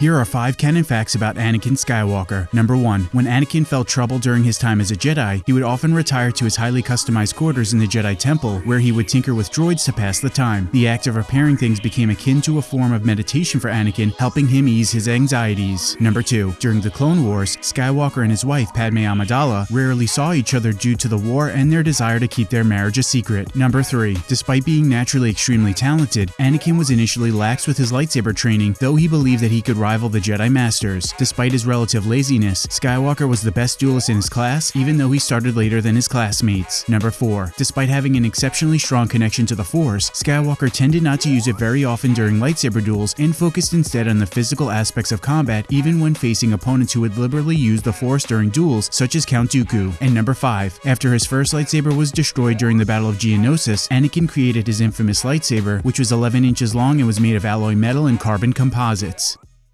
Here are 5 canon facts about Anakin Skywalker. Number 1. When Anakin felt trouble during his time as a Jedi, he would often retire to his highly customized quarters in the Jedi Temple, where he would tinker with droids to pass the time. The act of repairing things became akin to a form of meditation for Anakin, helping him ease his anxieties. Number 2. During the Clone Wars, Skywalker and his wife Padme Amidala rarely saw each other due to the war and their desire to keep their marriage a secret. Number 3. Despite being naturally extremely talented, Anakin was initially lax with his lightsaber training, though he believed that he could rival the Jedi Masters. Despite his relative laziness, Skywalker was the best duelist in his class, even though he started later than his classmates. Number 4. Despite having an exceptionally strong connection to the Force, Skywalker tended not to use it very often during lightsaber duels and focused instead on the physical aspects of combat even when facing opponents who would liberally use the Force during duels, such as Count Dooku. And number 5. After his first lightsaber was destroyed during the Battle of Geonosis, Anakin created his infamous lightsaber, which was 11 inches long and was made of alloy metal and carbon composites.